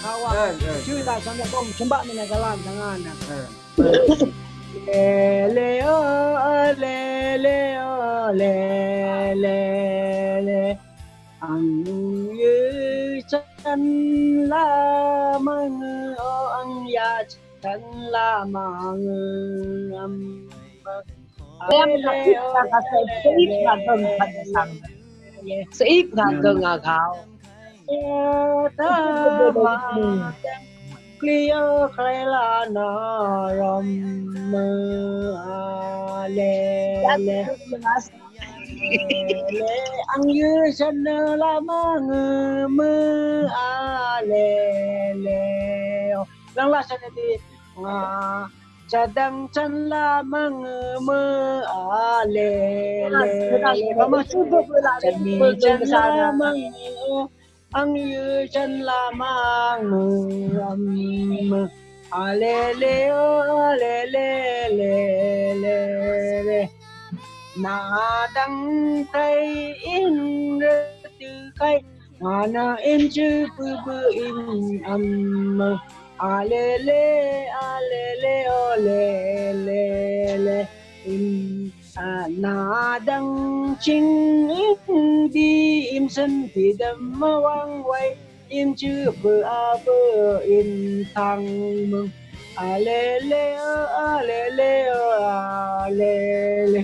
kawan cerita sama kau sembak dengan jalan jangan lele lele lele lele ang như chân la mang ang ya chân la mang em học ít là gần gần gần ít là gần gần gạo ta ma tem clear la na rom mơ a le le le ăn la ma ngơ mơ a le le lăng đi nga cha dang chan la mang mơ a le le ma ma chu bo la ni chan la mang ang yu chân la mang ngu âm a lê lê o lê lê lê lê lê na đăng tay in rơ tư cây na na in chư bư bư in âm a lê lê a lê lê o lê à na đăng chính đi, im sân thì đâm wang quay. Im chữ bờ a bờ in thăng mừng. A lê lê a à, lê lê a à, lê lê